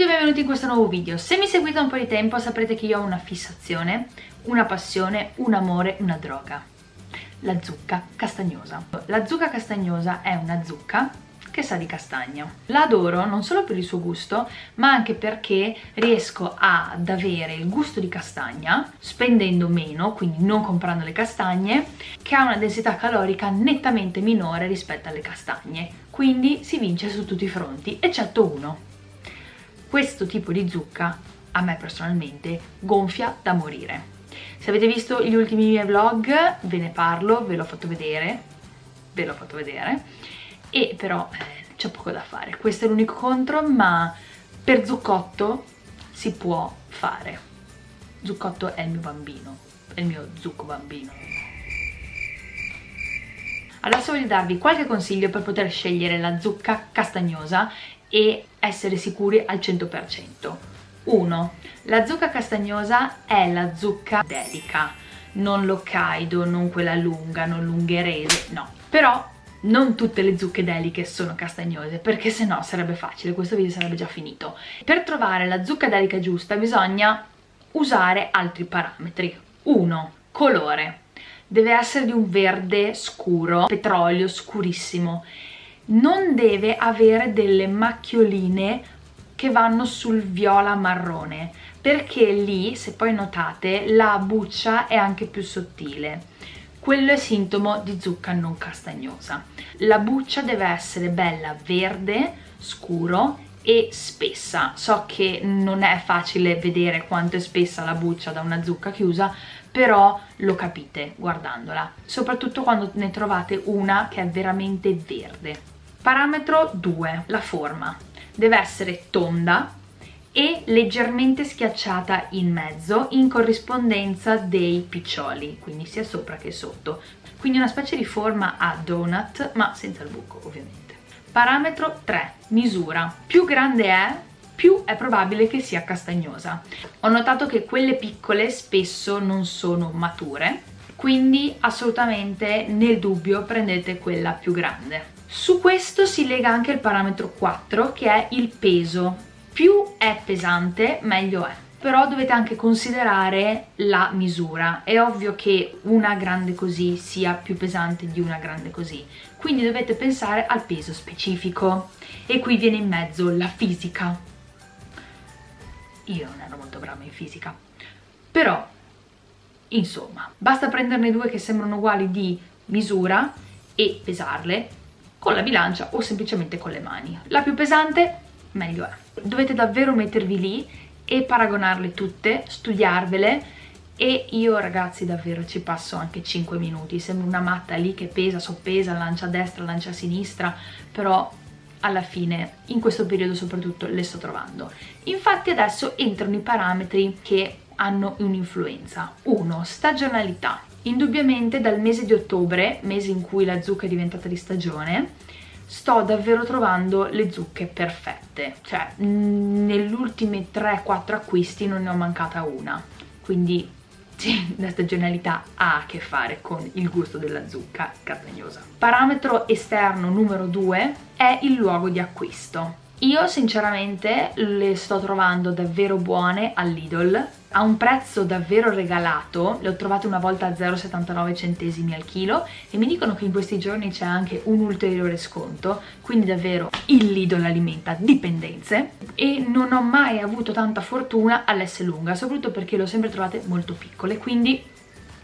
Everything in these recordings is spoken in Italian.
tutti e benvenuti in questo nuovo video. Se mi seguite da un po' di tempo saprete che io ho una fissazione, una passione, un amore, una droga. La zucca castagnosa. La zucca castagnosa è una zucca che sa di castagno. La adoro non solo per il suo gusto, ma anche perché riesco ad avere il gusto di castagna spendendo meno, quindi non comprando le castagne, che ha una densità calorica nettamente minore rispetto alle castagne. Quindi si vince su tutti i fronti, eccetto uno. Questo tipo di zucca a me personalmente gonfia da morire. Se avete visto gli ultimi miei vlog ve ne parlo, ve l'ho fatto vedere, ve l'ho fatto vedere. E però eh, c'è poco da fare. Questo è l'unico contro ma per zuccotto si può fare. Zuccotto è il mio bambino è il mio zucco bambino adesso voglio darvi qualche consiglio per poter scegliere la zucca castagnosa e essere sicuri al 100% 1. La zucca castagnosa è la zucca dedica non l'Hokkaido, non quella lunga, non l'ungherese, no però non tutte le zucche deliche sono castagnose perché se no sarebbe facile, questo video sarebbe già finito. Per trovare la zucca delica giusta bisogna usare altri parametri. 1. Colore. Deve essere di un verde scuro, petrolio scurissimo. Non deve avere delle macchioline che vanno sul viola marrone perché lì, se poi notate, la buccia è anche più sottile quello è sintomo di zucca non castagnosa. La buccia deve essere bella verde, scuro e spessa. So che non è facile vedere quanto è spessa la buccia da una zucca chiusa, però lo capite guardandola, soprattutto quando ne trovate una che è veramente verde. Parametro 2, la forma. Deve essere tonda, e leggermente schiacciata in mezzo in corrispondenza dei piccioli, quindi sia sopra che sotto. Quindi una specie di forma a donut, ma senza il buco ovviamente. Parametro 3, misura. Più grande è, più è probabile che sia castagnosa. Ho notato che quelle piccole spesso non sono mature, quindi assolutamente nel dubbio prendete quella più grande. Su questo si lega anche il parametro 4 che è il peso più è pesante meglio è però dovete anche considerare la misura. È ovvio che una grande così sia più pesante di una grande così. Quindi dovete pensare al peso specifico. E qui viene in mezzo la fisica. Io non ero molto brava in fisica. Però insomma basta prenderne due che sembrano uguali di misura e pesarle con la bilancia o semplicemente con le mani. La più pesante meglio è. Dovete davvero mettervi lì e paragonarle tutte, studiarvele e io ragazzi davvero ci passo anche 5 minuti, sembra una matta lì che pesa, soppesa, lancia a destra, lancia a sinistra, però alla fine in questo periodo soprattutto le sto trovando. Infatti adesso entrano i parametri che hanno un'influenza. 1. Stagionalità. Indubbiamente dal mese di ottobre, mese in cui la zucca è diventata di stagione, sto davvero trovando le zucche perfette. Cioè negli ultimi 3-4 acquisti non ne ho mancata una. Quindi sì, la stagionalità ha a che fare con il gusto della zucca castagnosa parametro esterno numero 2 è il luogo di acquisto io sinceramente le sto trovando davvero buone all'Idol. A un prezzo davvero regalato, le ho trovate una volta a 0,79 centesimi al chilo. E mi dicono che in questi giorni c'è anche un ulteriore sconto, quindi davvero il Lidl alimenta dipendenze. E non ho mai avuto tanta fortuna all'S lunga, soprattutto perché le ho sempre trovate molto piccole, quindi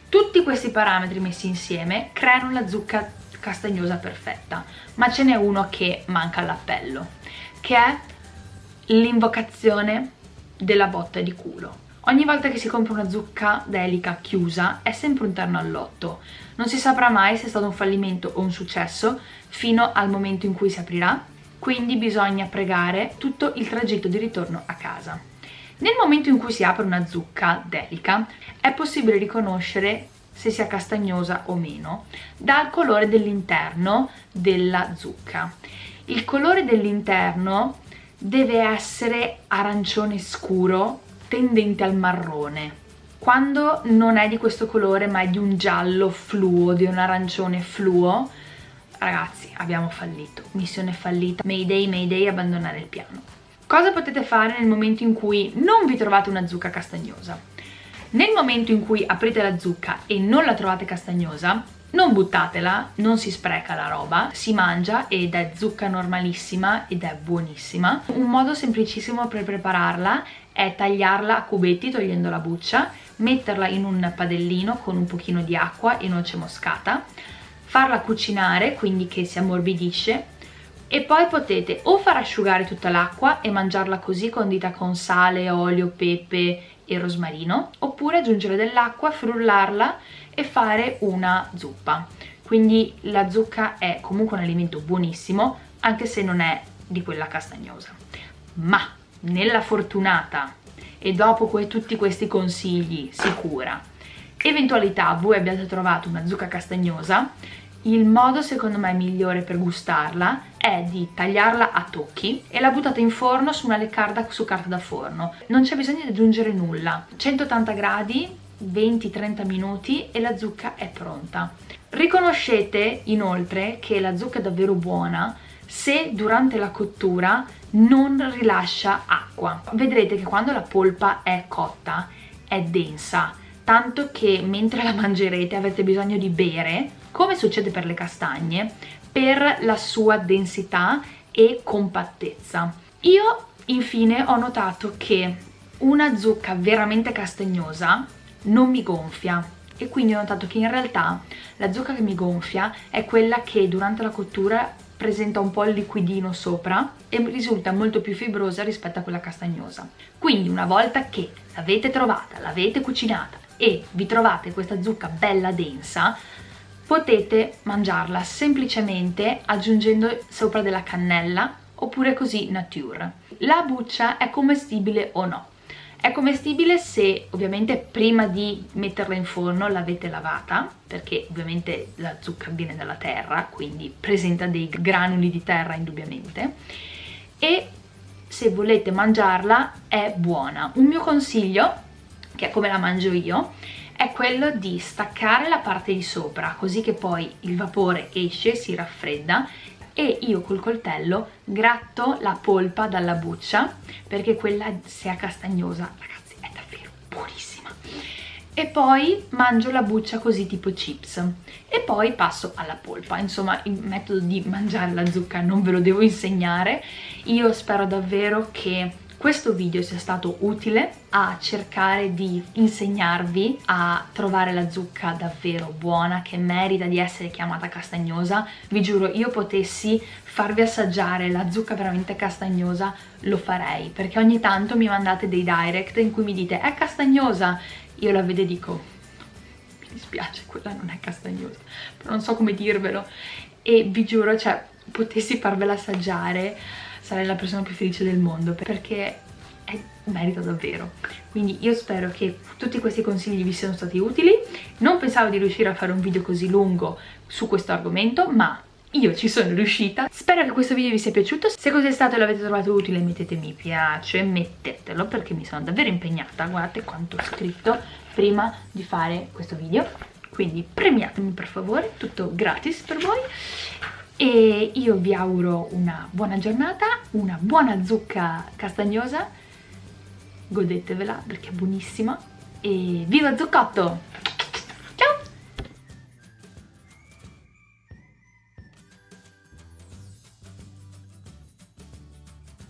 tutti questi parametri messi insieme creano la zucca castagnosa perfetta, ma ce n'è uno che manca all'appello, che è l'invocazione della botta di culo Ogni volta che si compra una zucca delica chiusa è sempre un terno all'otto. Non si saprà mai se è stato un fallimento o un successo fino al momento in cui si aprirà, quindi bisogna pregare tutto il tragitto di ritorno a casa. Nel momento in cui si apre una zucca delica è possibile riconoscere se sia castagnosa o meno dal colore dell'interno della zucca. Il colore dell'interno deve essere arancione scuro tendente al marrone. Quando non è di questo colore ma è di un giallo fluo, di un arancione fluo, ragazzi abbiamo fallito, missione fallita, mayday mayday abbandonare il piano. Cosa potete fare nel momento in cui non vi trovate una zucca castagnosa? Nel momento in cui aprite la zucca e non la trovate castagnosa, non buttatela, non si spreca la roba, si mangia ed è zucca normalissima ed è buonissima. Un modo semplicissimo per prepararla è tagliarla a cubetti togliendo la buccia, metterla in un padellino con un pochino di acqua e noce moscata, farla cucinare, quindi che si ammorbidisce, e poi potete o far asciugare tutta l'acqua e mangiarla così condita con sale, olio, pepe e rosmarino, oppure aggiungere dell'acqua, frullarla e fare una zuppa. Quindi la zucca è comunque un alimento buonissimo, anche se non è di quella castagnosa. Ma nella fortunata e dopo que tutti questi consigli sicura eventualità voi abbiate trovato una zucca castagnosa il modo secondo me migliore per gustarla è di tagliarla a tocchi e la buttate in forno su una leccarda su carta da forno. Non c'è bisogno di aggiungere nulla. 180 gradi 20-30 minuti e la zucca è pronta. Riconoscete inoltre che la zucca è davvero buona se durante la cottura non rilascia acqua. Vedrete che quando la polpa è cotta è densa tanto che mentre la mangerete avete bisogno di bere come succede per le castagne, per la sua densità e compattezza. Io infine ho notato che una zucca veramente castagnosa non mi gonfia e quindi ho notato che in realtà la zucca che mi gonfia è quella che durante la cottura presenta un po' il liquidino sopra e risulta molto più fibrosa rispetto a quella castagnosa. Quindi una volta che l'avete trovata, l'avete cucinata e vi trovate questa zucca bella densa, potete mangiarla semplicemente aggiungendo sopra della cannella oppure così nature. La buccia è commestibile o no? È commestibile se ovviamente prima di metterla in forno l'avete lavata, perché ovviamente la zucca viene dalla terra, quindi presenta dei granuli di terra indubbiamente, e se volete mangiarla è buona. Un mio consiglio, che è come la mangio io, è quello di staccare la parte di sopra così che poi il vapore esce, si raffredda e io col coltello gratto la polpa dalla buccia perché quella è castagnosa, ragazzi, è davvero buonissima. E poi mangio la buccia così tipo chips e poi passo alla polpa. Insomma, il metodo di mangiare la zucca non ve lo devo insegnare. Io spero davvero che questo video sia stato utile a cercare di insegnarvi a trovare la zucca davvero buona che merita di essere chiamata castagnosa. Vi giuro io potessi farvi assaggiare la zucca veramente castagnosa lo farei perché ogni tanto mi mandate dei direct in cui mi dite è castagnosa? Io la vedo e dico mi dispiace quella non è castagnosa. Non so come dirvelo. E vi giuro cioè potessi farvela assaggiare sarei la persona più felice del mondo perché è, merita davvero. Quindi io spero che tutti questi consigli vi siano stati utili. Non pensavo di riuscire a fare un video così lungo su questo argomento ma io ci sono riuscita. Spero che questo video vi sia piaciuto. Se così è stato e l'avete trovato utile mettete mi piace mettetelo perché mi sono davvero impegnata guardate quanto ho scritto prima di fare questo video. Quindi premiatemi per favore tutto gratis per voi e io vi auguro una buona giornata, una buona zucca castagnosa, godetevela perché è buonissima e viva zuccotto!